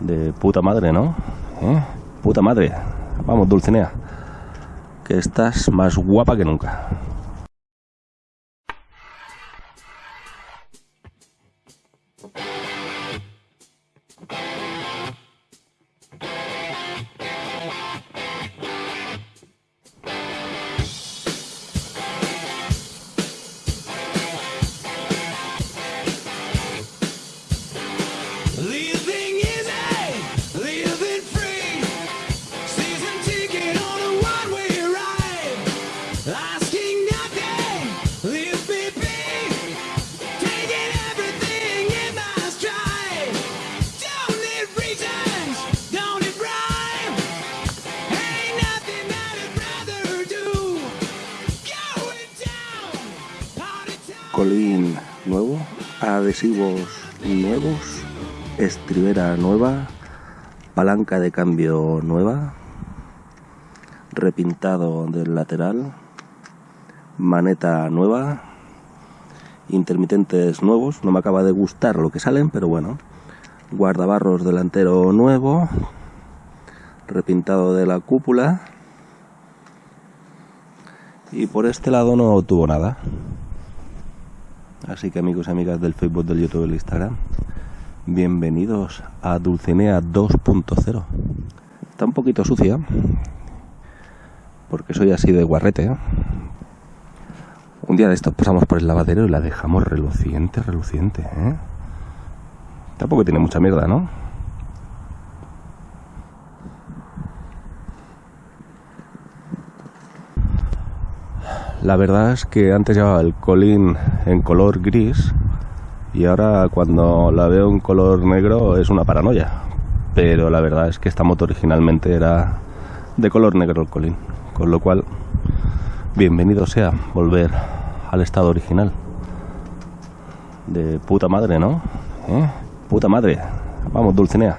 De puta madre, ¿no? ¿Eh? Puta madre. Vamos, Dulcinea. Que estás más guapa que nunca. Colín nuevo, adhesivos nuevos, estribera nueva, palanca de cambio nueva, repintado del lateral, maneta nueva, intermitentes nuevos, no me acaba de gustar lo que salen, pero bueno, guardabarros delantero nuevo, repintado de la cúpula y por este lado no tuvo nada. Así que amigos y amigas del Facebook, del YouTube del Instagram, bienvenidos a Dulcinea 2.0. Está un poquito sucia, porque soy así de guarrete. ¿eh? Un día de estos pasamos por el lavadero y la dejamos reluciente, reluciente. ¿eh? Tampoco tiene mucha mierda, ¿no? La verdad es que antes llevaba el colín en color gris y ahora cuando la veo en color negro es una paranoia. Pero la verdad es que esta moto originalmente era de color negro el colín. Con lo cual, bienvenido sea volver al estado original. De puta madre, ¿no? ¿Eh? Puta madre. Vamos, Dulcinea.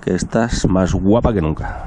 Que estás más guapa que nunca.